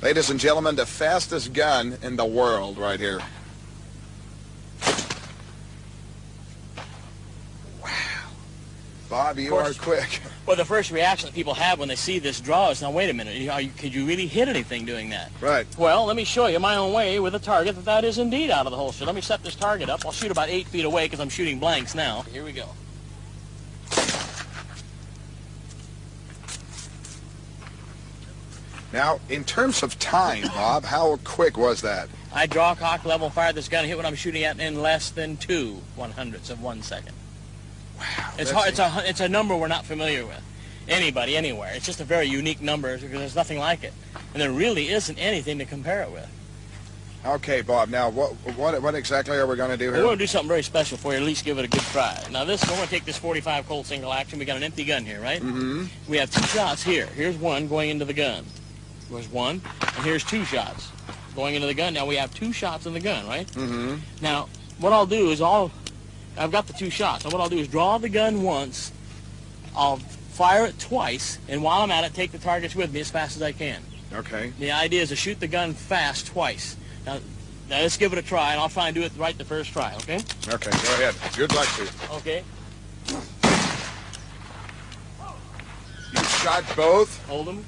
Ladies and gentlemen, the fastest gun in the world right here. Wow. Bob, you are quick. Well, the first reaction that people have when they see this draw is, now, wait a minute, you, you, could you really hit anything doing that? Right. Well, let me show you my own way with a target that that is indeed out of the holster. Let me set this target up. I'll shoot about eight feet away because I'm shooting blanks now. Here we go. Now, in terms of time, Bob, how quick was that? I draw, cock, level, fire this gun, hit what I'm shooting at in less than two one hundredths of one second. Wow. It's hard. It's a it's a number we're not familiar with. Anybody, anywhere. It's just a very unique number because there's nothing like it, and there really isn't anything to compare it with. Okay, Bob. Now, what what what exactly are we going to do here? We're going to do something very special for you. At least give it a good try. Now, this we're going to take this 45 Colt single action. We got an empty gun here, right? Mm-hmm. We have two shots here. Here's one going into the gun. There's one, and here's two shots going into the gun. Now we have two shots in the gun, right? Mm-hmm. Now, what I'll do is I'll, I've got the two shots. And what I'll do is draw the gun once, I'll fire it twice, and while I'm at it, take the targets with me as fast as I can. Okay. The idea is to shoot the gun fast twice. Now, now let's give it a try, and I'll try and do it right the first try, okay? Okay, go ahead. Good luck to you. Okay. You shot both? Hold them.